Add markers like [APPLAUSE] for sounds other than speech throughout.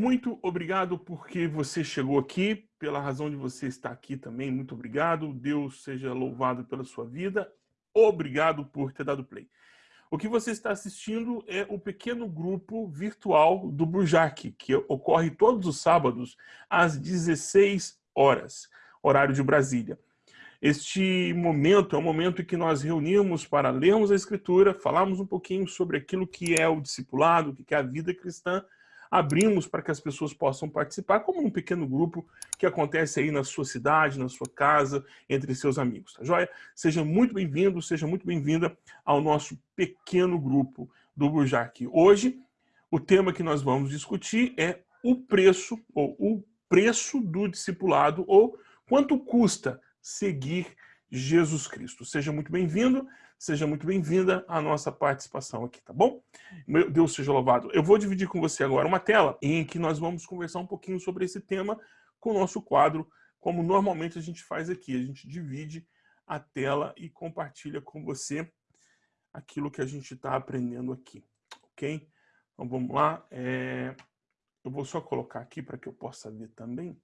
Muito obrigado porque você chegou aqui, pela razão de você estar aqui também. Muito obrigado. Deus seja louvado pela sua vida. Obrigado por ter dado play. O que você está assistindo é o pequeno grupo virtual do Burjac, que ocorre todos os sábados às 16 horas, horário de Brasília. Este momento é o momento em que nós reunimos para lermos a Escritura, falarmos um pouquinho sobre aquilo que é o discipulado, o que é a vida cristã, abrimos para que as pessoas possam participar, como um pequeno grupo que acontece aí na sua cidade, na sua casa, entre seus amigos, tá joia? Seja muito bem-vindo, seja muito bem-vinda ao nosso pequeno grupo do Burjac. Hoje, o tema que nós vamos discutir é o preço, ou o preço do discipulado, ou quanto custa seguir Jesus Cristo. Seja muito bem-vindo, Seja muito bem-vinda à nossa participação aqui, tá bom? Meu Deus seja louvado. Eu vou dividir com você agora uma tela em que nós vamos conversar um pouquinho sobre esse tema com o nosso quadro, como normalmente a gente faz aqui. A gente divide a tela e compartilha com você aquilo que a gente está aprendendo aqui, ok? Então vamos lá. É... Eu vou só colocar aqui para que eu possa ver também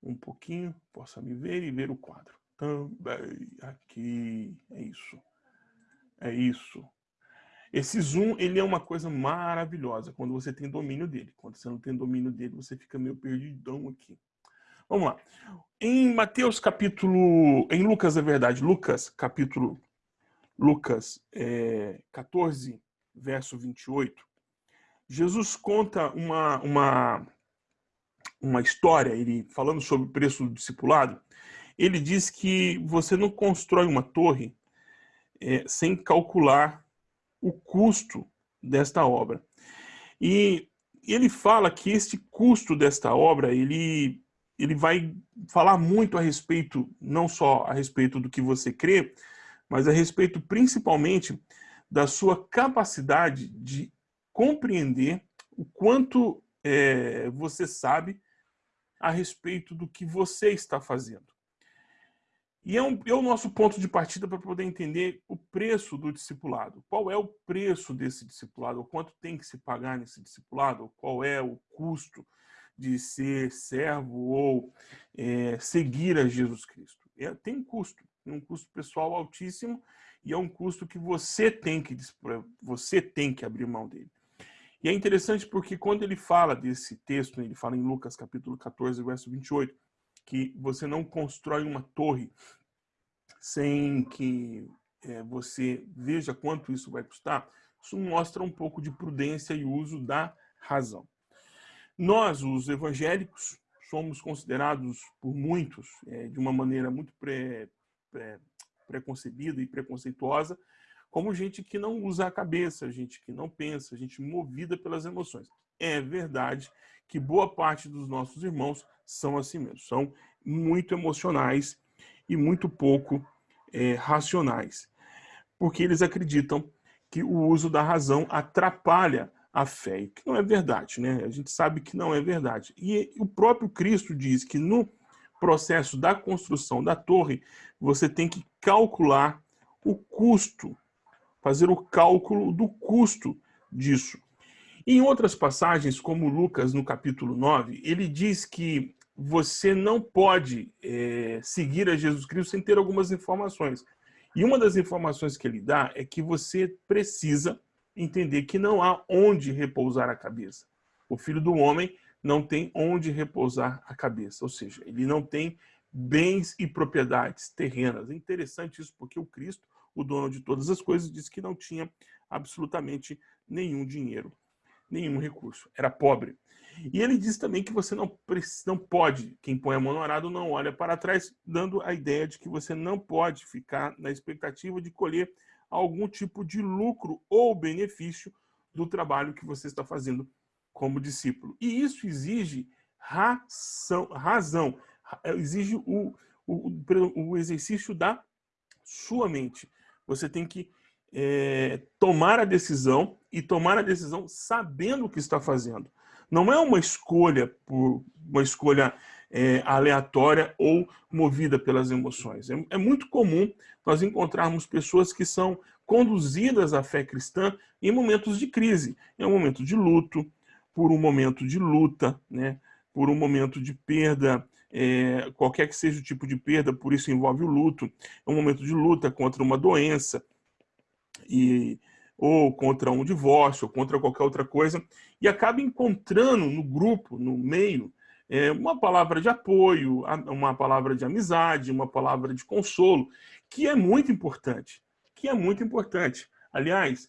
um pouquinho, possa me ver e ver o quadro. Também aqui, é isso. É isso. Esse zoom, ele é uma coisa maravilhosa quando você tem domínio dele. Quando você não tem domínio dele, você fica meio perdidão aqui. Vamos lá. Em Mateus capítulo... Em Lucas, é verdade. Lucas, capítulo... Lucas é, 14, verso 28. Jesus conta uma, uma, uma história, ele falando sobre o preço do discipulado. Ele diz que você não constrói uma torre é, sem calcular o custo desta obra. E ele fala que este custo desta obra, ele, ele vai falar muito a respeito, não só a respeito do que você crê, mas a respeito principalmente da sua capacidade de compreender o quanto é, você sabe a respeito do que você está fazendo. E é, um, é o nosso ponto de partida para poder entender o preço do discipulado. Qual é o preço desse discipulado? O quanto tem que se pagar nesse discipulado? Qual é o custo de ser servo ou é, seguir a Jesus Cristo? É, tem um custo, um custo pessoal altíssimo e é um custo que você tem que, você tem que abrir mão dele. E é interessante porque quando ele fala desse texto, ele fala em Lucas capítulo 14, verso 28, que você não constrói uma torre sem que é, você veja quanto isso vai custar, isso mostra um pouco de prudência e uso da razão. Nós, os evangélicos, somos considerados por muitos é, de uma maneira muito pré, pré, preconcebida e preconceituosa como gente que não usa a cabeça, gente que não pensa, gente movida pelas emoções. É verdade que boa parte dos nossos irmãos são assim mesmo, são muito emocionais e muito pouco é, racionais, porque eles acreditam que o uso da razão atrapalha a fé, que não é verdade, né? A gente sabe que não é verdade. E o próprio Cristo diz que no processo da construção da torre, você tem que calcular o custo, fazer o cálculo do custo disso. Em outras passagens, como Lucas, no capítulo 9, ele diz que você não pode é, seguir a Jesus Cristo sem ter algumas informações. E uma das informações que ele dá é que você precisa entender que não há onde repousar a cabeça. O filho do homem não tem onde repousar a cabeça, ou seja, ele não tem bens e propriedades terrenas. É interessante isso porque o Cristo, o dono de todas as coisas, disse que não tinha absolutamente nenhum dinheiro, nenhum recurso, era pobre. E ele diz também que você não, não pode, quem põe a mão no arado não olha para trás, dando a ideia de que você não pode ficar na expectativa de colher algum tipo de lucro ou benefício do trabalho que você está fazendo como discípulo. E isso exige ração, razão, exige o, o, o exercício da sua mente. Você tem que é, tomar a decisão e tomar a decisão sabendo o que está fazendo. Não é uma escolha por uma escolha é, aleatória ou movida pelas emoções. É, é, muito comum nós encontrarmos pessoas que são conduzidas à fé cristã em momentos de crise, em um momento de luto, por um momento de luta, né? por um momento de perda, é, qualquer que seja o tipo de perda, por isso envolve o luto, é um momento de luta contra uma doença, e, ou contra um divórcio, ou contra qualquer outra coisa, e acaba encontrando no grupo, no meio, é, uma palavra de apoio, uma palavra de amizade, uma palavra de consolo, que é muito importante, que é muito importante. Aliás,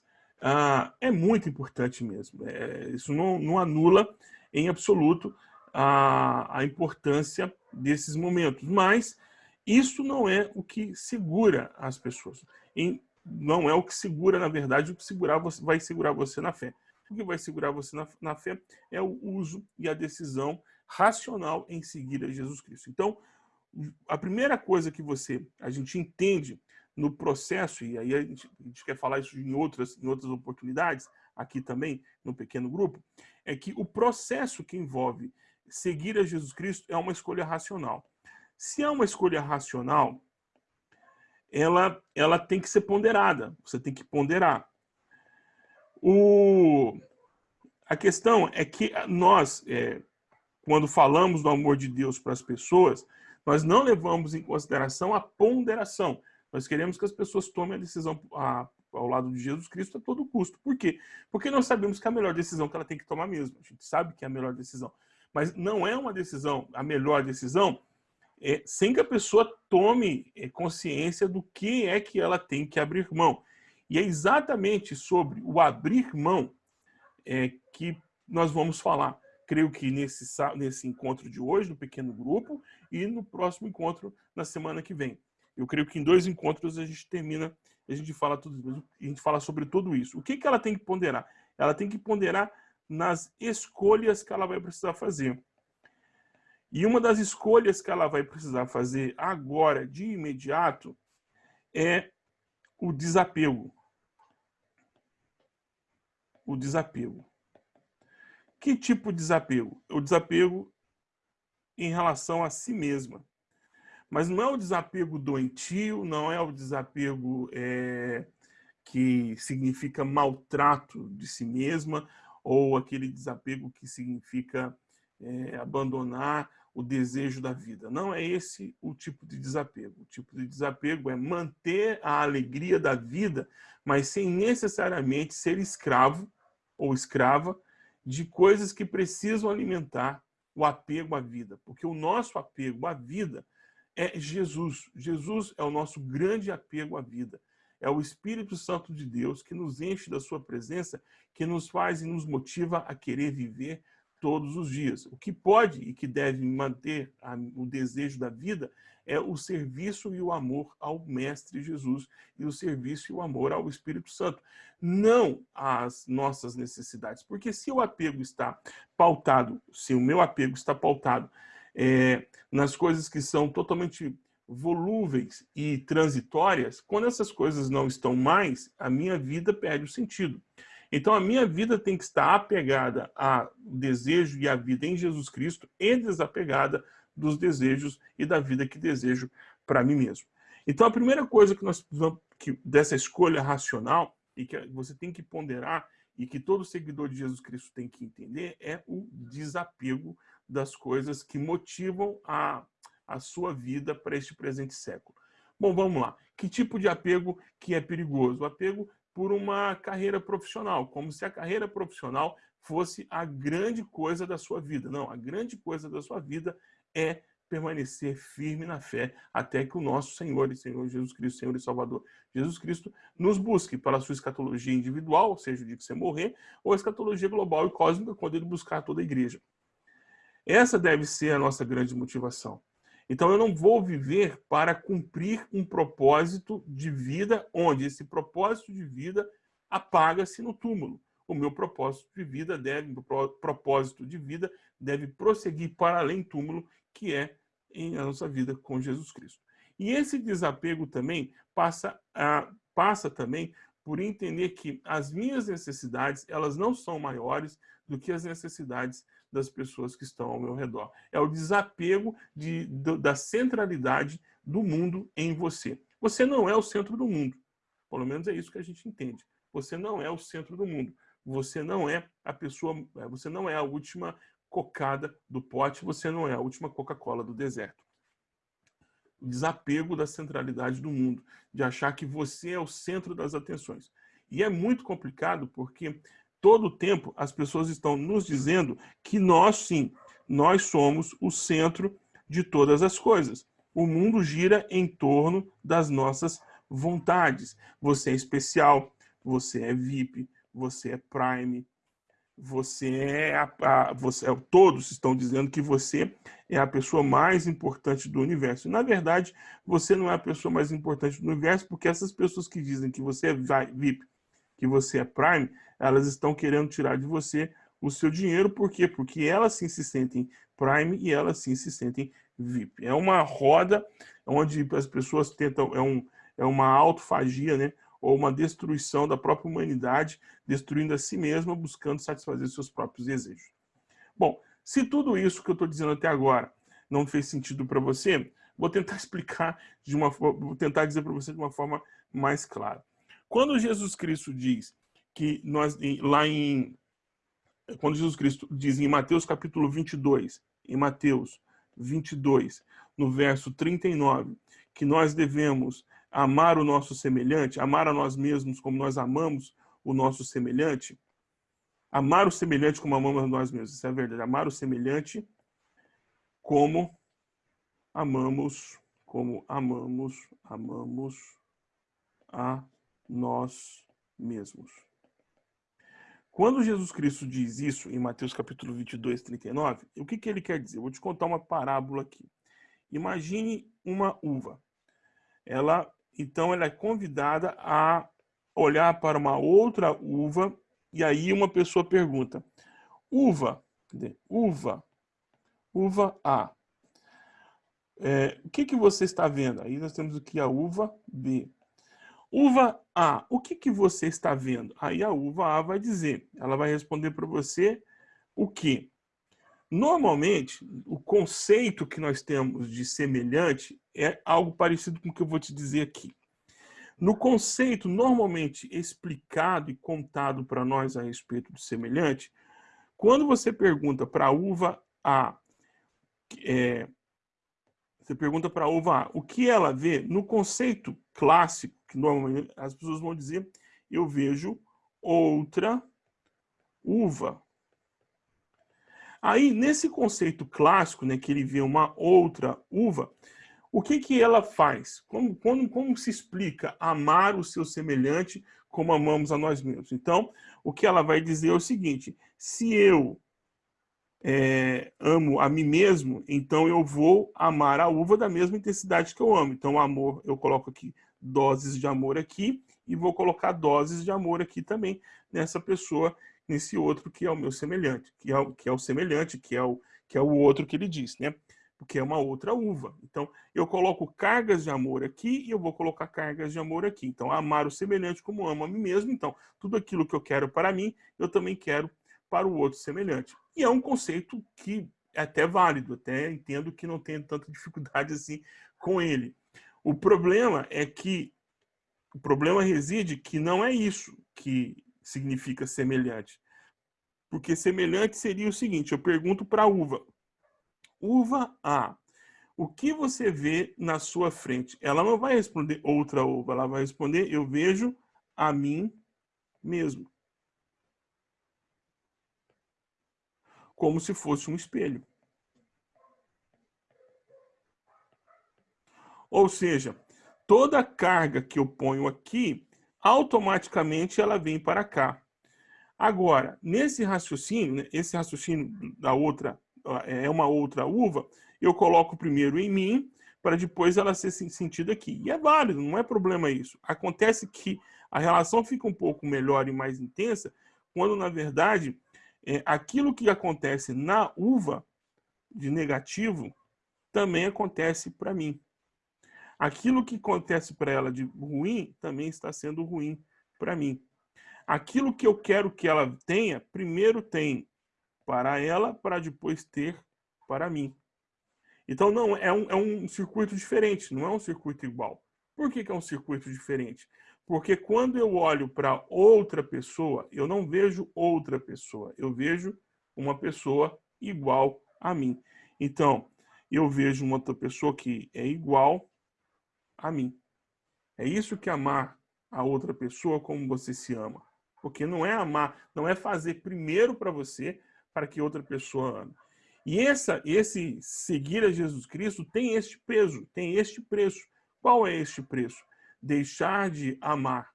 é muito importante mesmo. É, isso não, anula em absoluto a, a importância desses momentos, mas isso não é o que segura as pessoas. Em, não é o que segura, na verdade, o que segurar você, vai segurar você na fé. O que vai segurar você na, na fé é o uso e a decisão racional em seguir a Jesus Cristo. Então, a primeira coisa que você, a gente entende no processo, e aí a gente, a gente, quer falar isso em outras, em outras oportunidades, aqui também, no pequeno grupo, é que o processo que envolve seguir a Jesus Cristo é uma escolha racional. Se é uma escolha racional, ela, ela tem que ser ponderada, você tem que ponderar. O, a questão é que nós, é, quando falamos do amor de Deus para as pessoas, nós não levamos em consideração a ponderação. Nós queremos que as pessoas tomem a decisão a, ao lado de Jesus Cristo a todo custo. Por quê? Porque nós sabemos que é a melhor decisão que ela tem que tomar mesmo. A gente sabe que é a melhor decisão. Mas não é uma decisão, a melhor decisão, é, sem que a pessoa tome é, consciência do que é que ela tem que abrir mão. E é exatamente sobre o abrir mão é, que nós vamos falar. Creio que nesse, nesse encontro de hoje, no pequeno grupo, e no próximo encontro na semana que vem. Eu creio que em dois encontros a gente termina, a gente fala tudo, a gente fala sobre tudo isso. O que, que ela tem que ponderar? Ela tem que ponderar nas escolhas que ela vai precisar fazer. E uma das escolhas que ela vai precisar fazer agora, de imediato, é o desapego. O desapego. Que tipo de desapego? O desapego em relação a si mesma. Mas não é o desapego doentio, não é o desapego é, que significa maltrato de si mesma, ou aquele desapego que significa é, abandonar o desejo da vida. Não é esse o tipo de desapego. O tipo de desapego é manter a alegria da vida, mas sem necessariamente ser escravo ou escrava de coisas que precisam alimentar o apego à vida. Porque o nosso apego à vida é Jesus. Jesus é o nosso grande apego à vida. É o Espírito Santo de Deus que nos enche da sua presença, que nos faz e nos motiva a querer viver todos os dias. O que pode e que deve manter a, o desejo da vida é o serviço e o amor ao Mestre Jesus e o serviço e o amor ao Espírito Santo, não às nossas necessidades. Porque se o apego está pautado, se o meu apego está pautado é, nas coisas que são totalmente volúveis e transitórias, quando essas coisas não estão mais, a minha vida perde o sentido. Então a minha vida tem que estar apegada ao desejo e à vida em Jesus Cristo e desapegada dos desejos e da vida que desejo para mim mesmo. Então a primeira coisa que nós que dessa escolha racional e que você tem que ponderar e que todo seguidor de Jesus Cristo tem que entender é o desapego das coisas que motivam a a sua vida para este presente século. Bom, vamos lá. Que tipo de apego que é perigoso? O apego por uma carreira profissional, como se a carreira profissional fosse a grande coisa da sua vida. Não, a grande coisa da sua vida é permanecer firme na fé até que o nosso Senhor e Senhor Jesus Cristo, Senhor e Salvador Jesus Cristo, nos busque para sua escatologia individual, ou seja, o dia que você morrer, ou a escatologia global e cósmica, quando ele buscar toda a igreja. Essa deve ser a nossa grande motivação. Então, eu não vou viver para cumprir um propósito de vida, onde esse propósito de vida apaga-se no túmulo. O meu propósito de vida deve, propósito de vida deve prosseguir para além do túmulo, que é em a nossa vida com Jesus Cristo. E esse desapego também passa, a, passa também por entender que as minhas necessidades, elas não são maiores do que as necessidades das pessoas que estão ao meu redor. É o desapego de, da centralidade do mundo em você. Você não é o centro do mundo. Pelo menos é isso que a gente entende. Você não é o centro do mundo. você não é a pessoa, é, você não é a última cocada do pote, você não é a última Coca-Cola do deserto. O desapego da centralidade do mundo, de achar que você é o centro das atenções. E é muito complicado porque todo o tempo as pessoas estão nos dizendo que nós sim, nós somos o centro de todas as coisas. O mundo gira em torno das nossas vontades. Você é especial, você é VIP, você é Prime, você é a, a você, é, todos estão dizendo que você é a pessoa mais importante do universo. Na verdade, você não é a pessoa mais importante do universo, porque essas pessoas que dizem que você é VIP, que você é Prime, elas estão querendo tirar de você o seu dinheiro, por quê? Porque elas sim se sentem Prime e elas sim se sentem VIP. É uma roda onde as pessoas tentam, é, um, é uma autofagia, né? ou uma destruição da própria humanidade, destruindo a si mesma, buscando satisfazer seus próprios desejos. Bom, se tudo isso que eu estou dizendo até agora não fez sentido para você, vou tentar [LAUGHS] explicar de uma vou tentar dizer para você de uma forma mais clara. Quando Jesus Cristo diz que nós lá em quando Jesus Cristo diz em Mateus capítulo 22, em Mateus 22, no verso 39, que nós devemos amar o nosso semelhante, amar a nós mesmos como nós amamos o nosso semelhante, amar o semelhante como amamos a nós mesmos, isso é verdade, amar o semelhante como amamos, como amamos, amamos a nós mesmos. Quando Jesus Cristo diz isso em Mateus capítulo 22, 39, o que, que ele quer dizer? Eu vou te contar uma parábola aqui. Imagine uma uva. Ela então ela é convidada a olhar para uma outra uva e aí uma pessoa pergunta: uva, uva, uva A. É, o que, que você está vendo? Aí nós temos aqui a uva B. Uva A, o que, que você está vendo? Aí a uva A vai dizer, ela vai responder para você o que? Normalmente, o conceito que nós temos de semelhante é algo parecido com o que eu vou te dizer aqui. No conceito normalmente explicado e contado para nós a respeito do semelhante, quando você pergunta para a uva A, é, você pergunta para a uva A o que ela vê, no conceito clássico, que normalmente as pessoas vão dizer, eu vejo outra uva. Aí, nesse conceito clássico, né, que ele vê uma outra uva, o que, que ela faz? Como, como, como se explica amar o seu semelhante como amamos a nós mesmos? Então, o que ela vai dizer é o seguinte, se eu é, amo a mim mesmo, então eu vou amar a uva da mesma intensidade que eu amo. Então, amor, eu coloco aqui doses de amor aqui e vou colocar doses de amor aqui também nessa pessoa nesse outro que é o meu semelhante, que é o, que é o semelhante, que é o, que é o outro que ele diz, né? Porque é uma outra uva. Então, eu coloco cargas de amor aqui e eu vou colocar cargas de amor aqui. Então, amar o semelhante como amo a mim mesmo. Então, tudo aquilo que eu quero para mim, eu também quero para o outro semelhante. E é um conceito que é até válido, até entendo que não tenho tanta dificuldade assim com ele. O problema é que o problema reside que não é isso que significa semelhante. Porque semelhante seria o seguinte, eu pergunto para a uva. Uva A, o que você vê na sua frente? Ela não vai responder outra uva, ela vai responder eu vejo a mim mesmo. Como se fosse um espelho. Ou seja, toda carga que eu ponho aqui automaticamente ela vem para cá. Agora, nesse raciocínio, né, esse raciocínio da outra, é uma outra uva, eu coloco primeiro em mim, para depois ela ser sentida aqui. E é válido, não é problema isso. Acontece que a relação fica um pouco melhor e mais intensa, quando, na verdade, é, aquilo que acontece na uva de negativo, também acontece para mim aquilo que acontece para ela de ruim também está sendo ruim para mim. Aquilo que eu quero que ela tenha, primeiro tem para ela, para depois ter para mim. Então, não, é um, é um circuito diferente, não é um circuito igual. Por que, que é um circuito diferente? Porque quando eu olho para outra pessoa, eu não vejo outra pessoa, eu vejo uma pessoa igual a mim. Então, eu vejo uma outra pessoa que é igual a mim. É isso que amar a outra pessoa como você se ama. Porque não é amar, não é fazer primeiro para você para que outra pessoa ame. E essa, esse seguir a Jesus Cristo tem este peso, tem este preço. Qual é este preço? deixar de amar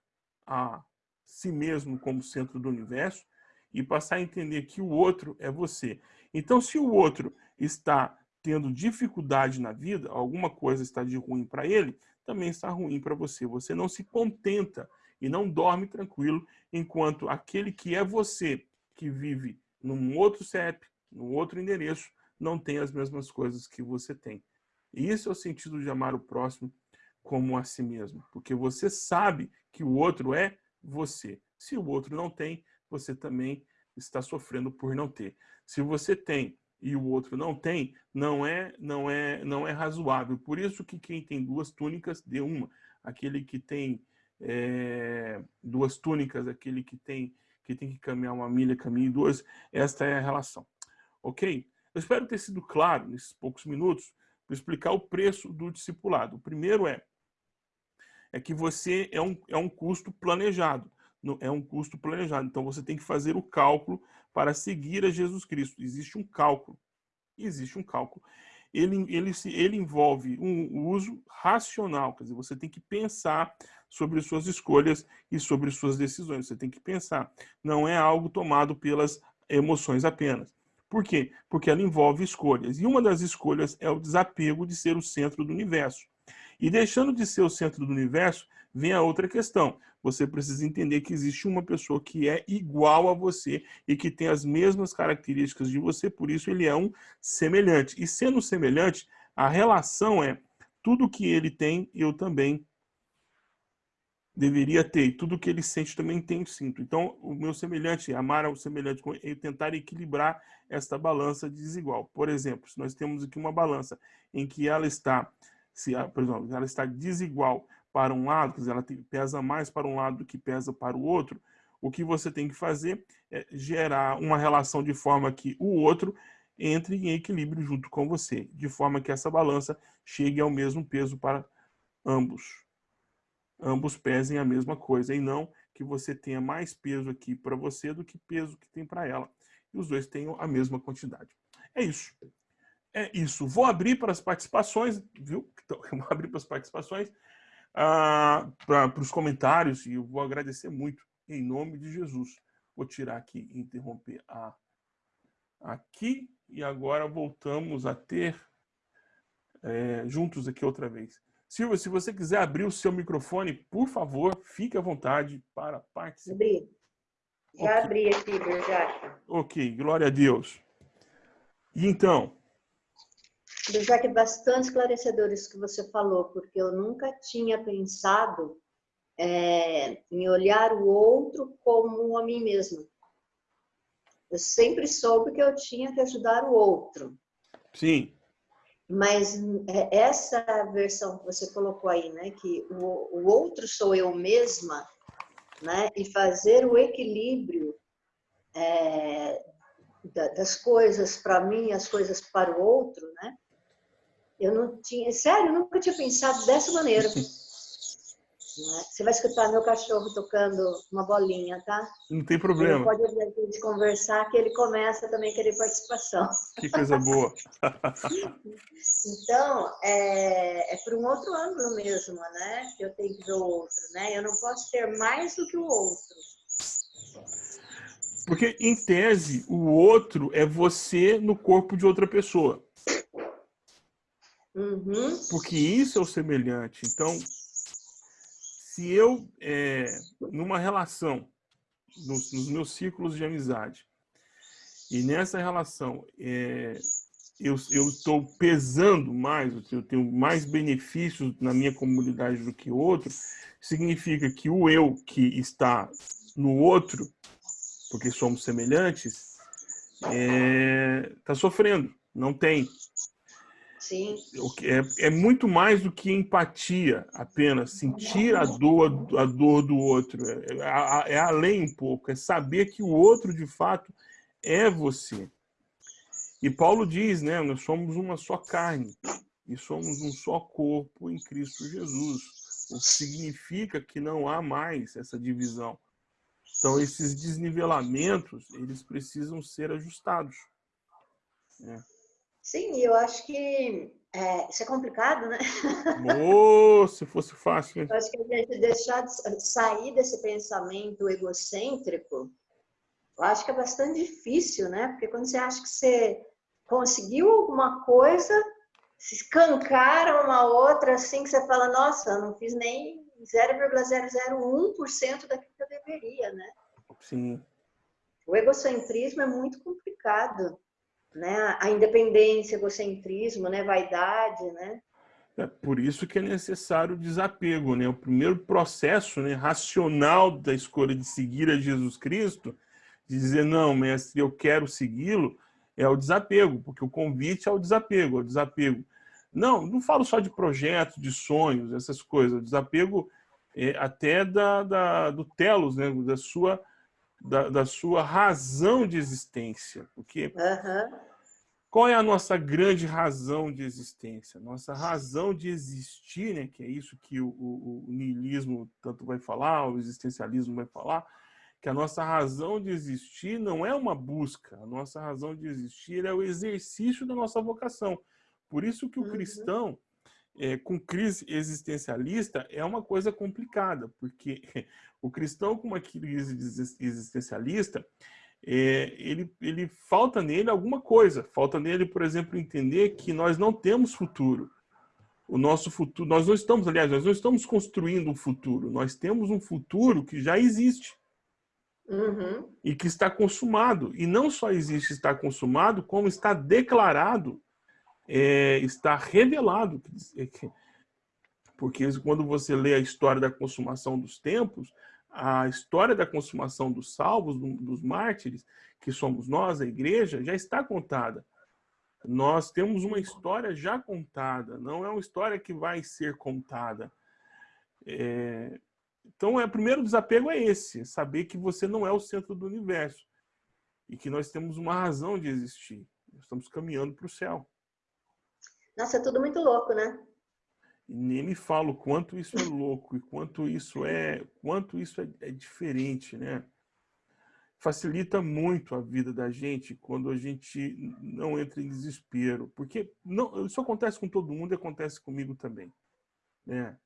a si mesmo como centro do universo e passar a entender que o outro é você. Então, se o outro está tendo dificuldade na vida, alguma coisa está de ruim para ele, também está ruim para você. Você não se contenta e não dorme tranquilo enquanto aquele que é você, que vive num outro CEP, num outro endereço, não tem as mesmas coisas que você tem. E isso é o sentido de amar o próximo como a si mesmo, porque você sabe que o outro é você. Se o outro não tem, você também está sofrendo por não ter. Se você tem e o outro não tem, não é não é não é razoável. Por isso que quem tem duas túnicas dê uma. Aquele que tem é, duas túnicas, aquele que tem que tem que caminhar uma milha, caminhe duas. Esta é a relação, ok? Eu espero ter sido claro nesses poucos minutos para explicar o preço do discipulado. O primeiro é é que você é um, é um custo planejado. É um custo planejado. Então, você tem que fazer o cálculo para seguir a Jesus Cristo. Existe um cálculo. Existe um cálculo. Ele, ele, ele envolve um uso racional. Quer dizer, você tem que pensar sobre suas escolhas e sobre suas decisões. Você tem que pensar. Não é algo tomado pelas emoções apenas. Por quê? Porque ela envolve escolhas. E uma das escolhas é o desapego de ser o centro do universo. E deixando de ser o centro do universo, vem a outra questão. Você precisa entender que existe uma pessoa que é igual a você e que tem as mesmas características de você, por isso ele é um semelhante. E sendo semelhante, a relação é tudo que ele tem, eu também deveria ter. E tudo que ele sente também tem sinto. Então, o meu semelhante, amar ao semelhante, é tentar equilibrar esta balança desigual. Por exemplo, se nós temos aqui uma balança em que ela está se, por exemplo, ela está desigual para um lado, ela pesa mais para um lado do que pesa para o outro, o que você tem que fazer é gerar uma relação de forma que o outro entre em equilíbrio junto com você, de forma que essa balança chegue ao mesmo peso para ambos. Ambos pesem a mesma coisa, e não que você tenha mais peso aqui para você do que peso que tem para ela. E os dois tenham a mesma quantidade. É isso é isso. Vou abrir para as participações, viu? [LAUGHS] Então, vou abrir para as participações, ah, para os comentários, e eu vou agradecer muito, em nome de Jesus. Vou tirar aqui, interromper a, aqui, e agora voltamos a ter é, juntos aqui outra vez. Silvia, se você quiser abrir o seu microfone, por favor, fique à vontade para participar. Abri. Já okay. abri aqui, já. Ok, glória a Deus. E então, que bastante esclarecedor isso que você falou, porque eu nunca tinha pensado é, em olhar o outro como a mim mesma. Eu sempre soube que eu tinha que ajudar o outro. Sim. Mas é, essa versão que você colocou aí, né, que o, o outro sou eu mesma, né, e fazer o equilíbrio é, das coisas para mim, as coisas para o outro, né? Eu não tinha, sério, eu nunca tinha pensado dessa maneira. Né? Você vai escutar meu cachorro tocando uma bolinha, tá? Não tem problema. Ele pode ouvir a gente conversar que ele começa também a querer participação. Que coisa boa. [LAUGHS] então, é, é por um outro ângulo mesmo, né? Que eu tenho que ver o outro, né? Eu não posso ter mais do que o outro. Porque, em tese, o outro é você no corpo de outra pessoa. Uhum. Porque isso é o semelhante. Então, se eu, é, numa relação, nos, nos, meus círculos de amizade, e nessa relação é, eu estou pesando mais, eu tenho mais benefícios na minha comunidade do que o outro, significa que o eu que está no outro, porque somos semelhantes, está é, tá sofrendo, não tem Sim. É, é muito mais do que empatia, apenas sentir a dor, a dor do outro. É, é, é além um pouco, é saber que o outro de fato é você. E Paulo diz, né, nós somos uma só carne e somos um só corpo em Cristo Jesus, o que significa que não há mais essa divisão. Então, esses desnivelamentos, eles precisam ser ajustados. Né? Sim, eu acho que é, isso é complicado, né? Oh, se fosse fácil. Eu acho que a gente deixar de sair desse pensamento egocêntrico, eu acho que é bastante difícil, né? Porque quando você acha que você conseguiu alguma coisa, se escancaram uma outra, assim, que você fala, nossa, eu não fiz nem 0,001% daquilo que eu deveria, né? Sim. O egocentrismo é muito complicado né? A independência, egocentrismo, né? Vaidade, né? É por isso que é necessário o desapego, né? O primeiro processo né, racional da escolha de seguir a Jesus Cristo, de dizer, não, mestre, eu quero segui-lo, é o desapego, porque o convite é o desapego, é o desapego. Não, não falo só de projetos, de sonhos, essas coisas. O desapego é até da, da, do telos, né? da sua da, da sua razão de existência. Porque uhum. qual é a nossa grande razão de existência? Nossa razão de existir, né, que é isso que o, o, o niilismo tanto vai falar, o existencialismo vai falar, que a nossa razão de existir não é uma busca, a nossa razão de existir é o exercício da nossa vocação. Por isso que o uhum. cristão, é, com crise existencialista é uma coisa complicada, porque [LAUGHS] o cristão com uma crise existencialista, é, ele, ele falta nele alguma coisa. Falta nele, por exemplo, entender que nós não temos futuro. O nosso futuro, nós não estamos, aliás, nós não estamos construindo um futuro. Nós temos um futuro que já existe. Uhum. E que está consumado. E não só existe está consumado, como está declarado é, está revelado. Porque quando você lê a história da consumação dos tempos, a história da consumação dos salvos, dos mártires, que somos nós, a igreja, já está contada. Nós temos uma história já contada, não é uma história que vai ser contada. É... Então, é, o primeiro desapego é esse, saber que você não é o centro do universo e que nós temos uma razão de existir. Nós estamos caminhando para o céu. Nossa, é tudo muito louco, né? Nem me falo quanto isso é louco e quanto isso é, quanto isso é, é diferente, né? Facilita muito a vida da gente quando a gente não entra em desespero, porque não, isso acontece com todo mundo e acontece comigo também, né?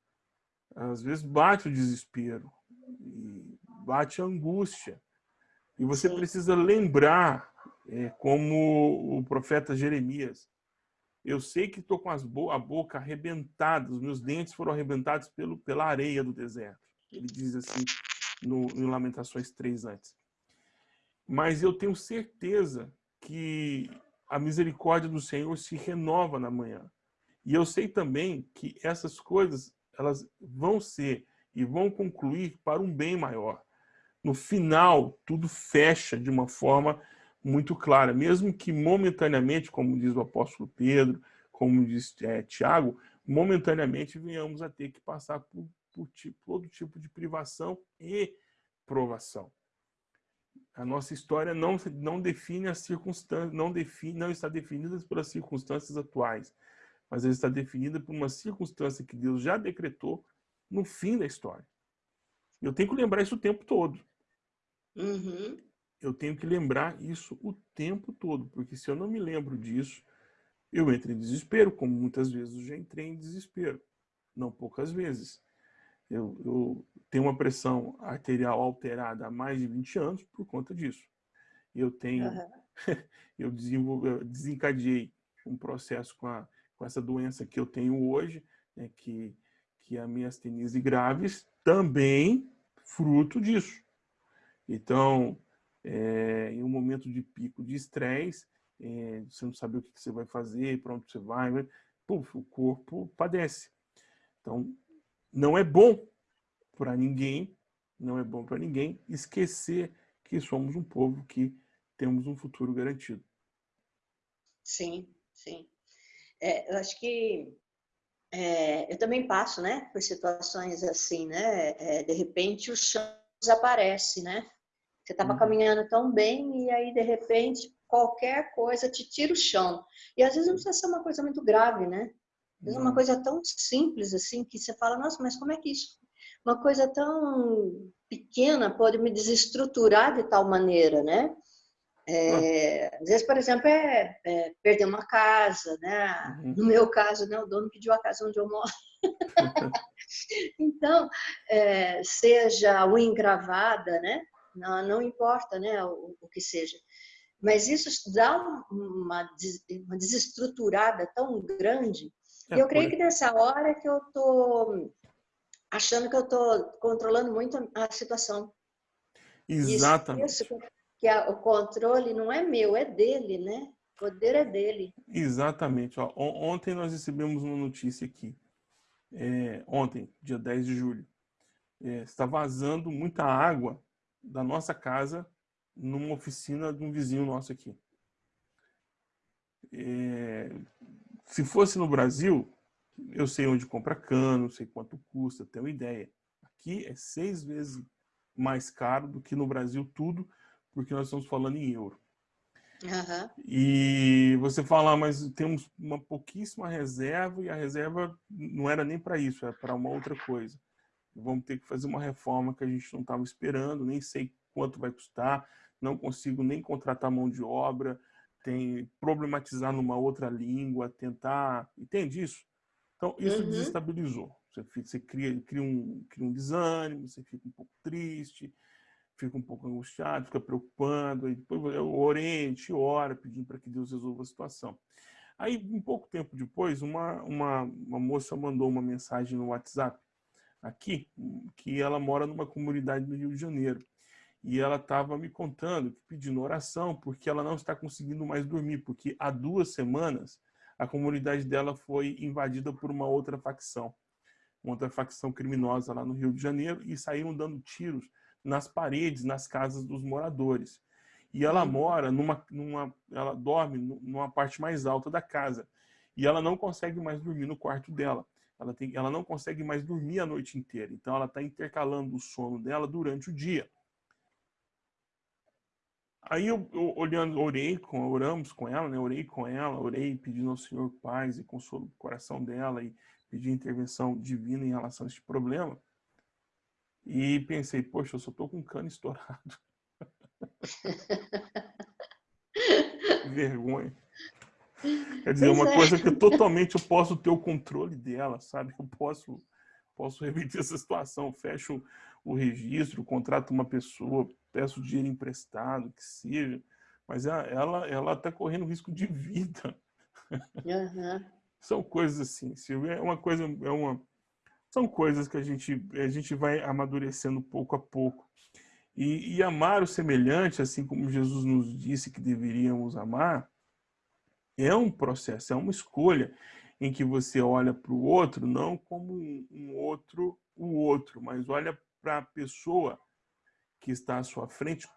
Às vezes bate o desespero, bate a angústia, e você Sim. precisa lembrar, é, como o profeta Jeremias, eu sei que estou com as bo a boca arrebentada, os meus dentes foram arrebentados pelo, pela areia do deserto. Ele diz assim no, no Lamentações 3 antes. Mas eu tenho certeza que a misericórdia do Senhor se renova na manhã. E eu sei também que essas coisas elas vão ser e vão concluir para um bem maior. No final, tudo fecha de uma forma muito clara, mesmo que momentaneamente, como diz o apóstolo Pedro, como diz é, Tiago, momentaneamente venhamos a ter que passar por, por todo tipo de privação e provação. A nossa história não, não define as circunstâncias, não, define, não está definida pelas circunstâncias atuais, mas ela está definida por uma circunstância que Deus já decretou no fim da história. Eu tenho que lembrar isso o tempo todo. Uhum eu tenho que lembrar isso o tempo todo, porque se eu não me lembro disso, eu entro em desespero, como muitas vezes eu já entrei em desespero, não poucas vezes. Eu, eu tenho uma pressão arterial alterada há mais de 20 anos por conta disso. Eu tenho, uhum. [LAUGHS] eu, desenvolvi, eu desencadeei um processo com, a, com essa doença que eu tenho hoje, né, que, que é a miastenia graves, também fruto disso. Então, é, em um momento de pico de estresse, é, você não sabe o que, você vai fazer, para onde você vai, vai puf, o corpo padece. Então, não é bom para ninguém, não é bom para ninguém esquecer que somos um povo que temos um futuro garantido. Sim, sim. É, eu acho que é, eu também passo, né, por situações assim, né? É, de repente o chão desaparece, né? Você estava uhum. caminhando tão bem e aí de repente qualquer coisa te tira o chão. E às vezes não precisa ser uma coisa muito grave, né? Às vezes é uma coisa tão simples assim que você fala, nossa, mas como é que isso, uma coisa tão pequena pode me desestruturar de tal maneira, né? É, às vezes, por exemplo, é, é, perder uma casa, né? Uhum. No meu caso, né, o dono pediu a casa onde eu moro. [LAUGHS] então, é, seja o engravada, né? Não, não importa, né, o, o, que seja. Mas isso dá uma, uma desestruturada tão grande. É, eu creio que nessa hora que eu tô achando que eu tô controlando muito a situação. Exatamente. Isso, que a, o controle não é meu, é dele, né? O poder é dele. Exatamente. Ó, ontem nós recebemos uma notícia aqui. É, ontem, dia 10 de julho. É, está vazando muita água da nossa casa numa oficina de um vizinho nosso aqui. É, se fosse no Brasil, eu sei onde compra cano, sei quanto custa, tenho uma ideia. Aqui é seis vezes mais caro do que no Brasil tudo, porque nós estamos falando em euro. Uhum. E você fala, ah, mas temos uma pouquíssima reserva e a reserva não era nem para isso, era para uma outra coisa. Vamos ter que fazer uma reforma que a gente não estava esperando, nem sei quanto vai custar, não consigo nem contratar mão de obra, tem problematizar numa outra língua, tentar, entende isso? Então isso uhum. desestabilizou. Você, você cria, cria, um, cria um desânimo, você fica um pouco triste, fica um pouco angustiado, fica preocupando, aí depois o Oriente ora pedindo para que Deus resolva a situação. Aí, um pouco tempo depois, uma, uma, uma moça mandou uma mensagem no WhatsApp aqui, que ela mora numa comunidade no Rio de Janeiro. E ela estava me contando, pedindo oração, porque ela não está conseguindo mais dormir, porque há duas semanas a comunidade dela foi invadida por uma outra facção, uma outra facção criminosa lá no Rio de Janeiro, e saíram dando tiros nas paredes, nas casas dos moradores. E ela uhum. mora numa, numa, ela dorme numa parte mais alta da casa. E ela não consegue mais dormir no quarto dela. Ela, tem, ela não consegue mais dormir a noite inteira. Então ela está intercalando o sono dela durante o dia. Aí eu, eu, olhando, orei com, oramos com ela, né? Orei com ela, orei pedindo ao Senhor paz e consolo o coração dela e pedi intervenção divina em relação a este problema. E pensei, poxa, eu só tô com cano estourado. [LAUGHS] Vergonha. Quer dizer, pois uma é. coisa que totalmente eu posso ter o controle dela, sabe? Eu posso, posso [LAUGHS] reverter essa situação, fecho o registro, contrato uma pessoa, peço dinheiro emprestado, que seja, mas ela ela está correndo risco de vida. Uhum. São coisas assim, Silvia, é uma coisa, é uma, são coisas que a gente, a gente vai amadurecendo pouco a pouco. E, e amar o semelhante, assim como Jesus nos disse que deveríamos amar, é um processo, é uma escolha em que você olha para o outro não como um outro, o outro, mas olha para a pessoa que está à sua frente,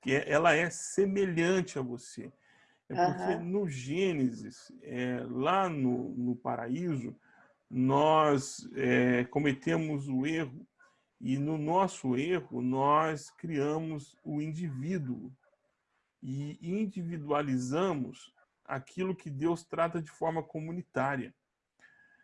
que é, ela é semelhante a você. É porque uhum. no Gênesis, é, lá no, no paraíso, nós é, cometemos o erro e no nosso erro nós criamos o indivíduo e individualizamos aquilo que Deus trata de forma comunitária.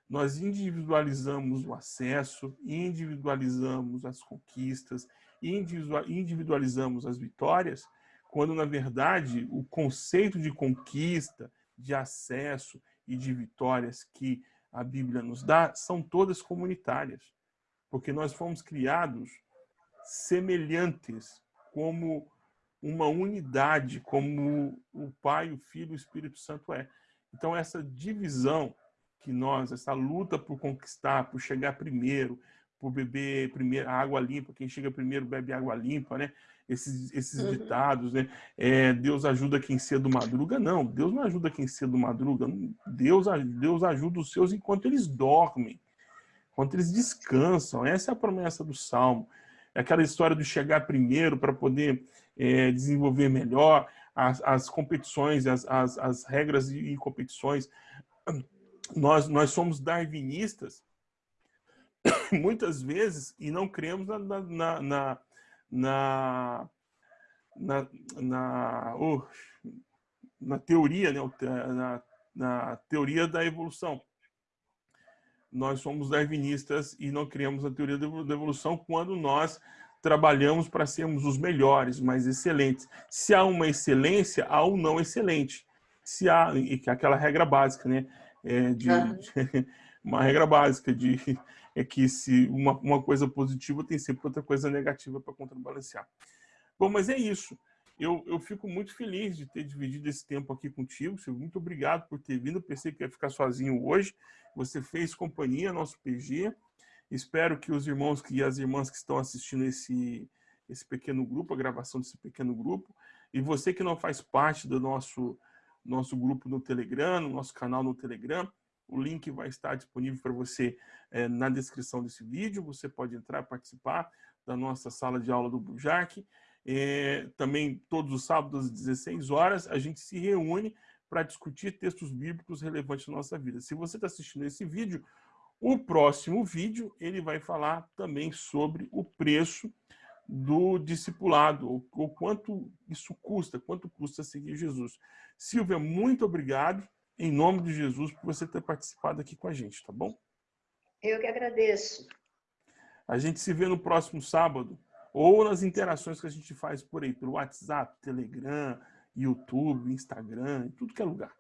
Nós individualizamos o acesso, individualizamos as conquistas, individualizamos as vitórias, quando na verdade o conceito de conquista, de acesso e de vitórias que a Bíblia nos dá são todas comunitárias, porque nós fomos criados semelhantes, como uma unidade, como o Pai, o Filho e o Espírito Santo é. Então, essa divisão que nós, essa luta por conquistar, por chegar primeiro, por beber primeiro água limpa, quem chega primeiro bebe água limpa, né? esses, esses uhum. ditados, né? É, Deus ajuda quem cedo madruga. Não, Deus não ajuda quem cedo madruga. Deus, Deus ajuda os seus enquanto eles dormem, enquanto eles descansam. Essa é a promessa do Salmo. É aquela história de chegar primeiro para poder é, desenvolver melhor as, as competições, as, as, as regras e competições nós, nós somos darwinistas [COUGHS] muitas vezes e não cremos na, na, na, na, na, na, oh, na teoria, né? na, na teoria da evolução. Nós somos darwinistas e não criamos a teoria da evolução quando nós trabalhamos para sermos os melhores, mais excelentes. Se há uma excelência, há um não excelente. Se há, e que é aquela regra básica, né? É de, uhum. [LAUGHS] uma regra básica de é que se uma, uma coisa positiva tem sempre outra coisa negativa para contrabalancear. Bom, mas é isso. Eu, eu fico muito feliz de ter dividido esse tempo aqui contigo. Silvio. Muito obrigado por ter vindo. Eu pensei que ia ficar sozinho hoje. Você fez companhia, nosso PG. Espero que os irmãos e as irmãs que estão assistindo esse, esse pequeno grupo, a gravação desse pequeno grupo, e você que não faz parte do nosso, nosso grupo no Telegram, no nosso canal no Telegram, o link vai estar disponível para você é, na descrição desse vídeo. Você pode entrar participar da nossa sala de aula do Bujac. É, também todos os sábados às 16 horas a gente se reúne para discutir textos bíblicos relevantes na nossa vida. Se você está assistindo esse vídeo, o próximo vídeo, ele vai falar também sobre o preço do discipulado, ou, ou quanto isso custa, quanto custa seguir Jesus. Silvia, muito obrigado, em nome de Jesus, por você ter participado aqui com a gente, tá bom? Eu que agradeço. A gente se vê no próximo sábado, ou nas interações que a gente faz por aí, pelo WhatsApp, Telegram, YouTube, Instagram, tudo que é lugar.